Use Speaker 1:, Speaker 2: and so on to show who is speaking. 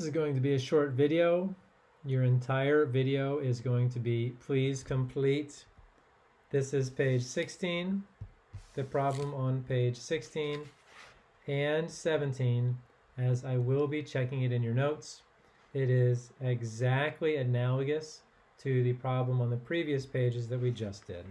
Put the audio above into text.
Speaker 1: This is going to be a short video. Your entire video is going to be please complete. This is page 16, the problem on page 16 and 17, as I will be checking it in your notes. It is exactly analogous to the problem on the previous pages that we just did.